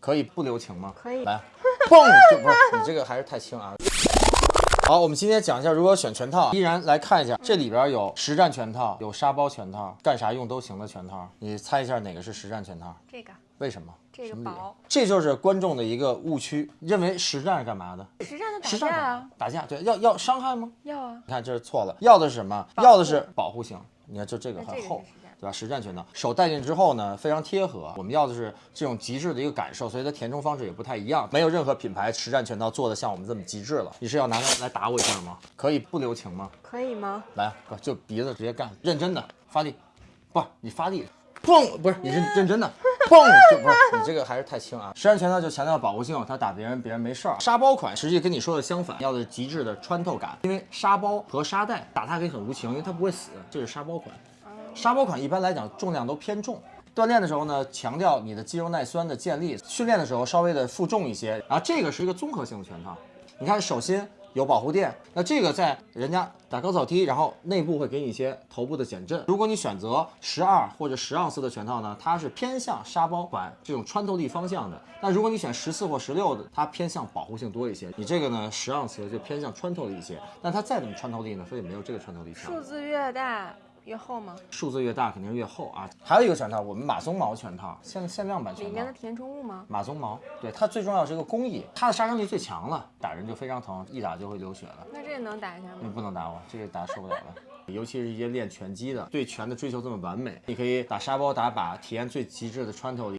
可以不留情吗？可以来，嘣就不是你这个还是太轻啊。好，我们今天讲一下如何选全套。依然来看一下，这里边有实战全套，有沙包全套，干啥用都行的全套。你猜一下哪个是实战全套？这个为什么？这个什么理由薄？这就是观众的一个误区，认为实战是干嘛的？实战的打架啊，打架，对，要要伤害吗？要啊，你看这是错了，要的是什么？要的是保护性。你看，就这个很厚对吧？实战拳套，手戴进之后呢，非常贴合。我们要的是这种极致的一个感受，所以它填充方式也不太一样。没有任何品牌实战拳套做的像我们这么极致了。你是要拿它来打我一下吗？可以不留情吗？可以吗？来，就鼻子直接干，认真的发力，不，你发力，砰，不是你是认真的，砰，就不是你这个还是太轻啊。实战拳套就强调保护性，它打别人别人没事儿。沙包款实际跟你说的相反，要的是极致的穿透感，因为沙包和沙袋打它可以很无情，因为它不会死，这是沙包款。沙包款一般来讲重量都偏重。锻炼的时候呢，强调你的肌肉耐酸的建立；训练的时候稍微的负重一些。然后这个是一个综合性的拳套，你看手心有保护垫，那这个在人家打高草踢，然后内部会给你一些头部的减震。如果你选择十二或者十盎司的拳套呢，它是偏向沙包款这种穿透力方向的。那如果你选十四或十六的，它偏向保护性多一些。你这个呢，十盎司就偏向穿透力一些，但它再怎么穿透力呢，所以没有这个穿透力强。数字越大越厚吗？数字越大肯定是越厚啊。还有一个拳套，我们马鬃毛拳套，限限量版拳套里面的。填充物吗？马鬃毛，对它最重要是一个工艺，它的杀伤力最强了，打人就非常疼，一打就会流血了。那这个能打一下吗你？不能打我，这个打受不了了。尤其是一些练拳击的，对拳的追求这么完美，你可以打沙包、打靶，体验最极致的穿透力。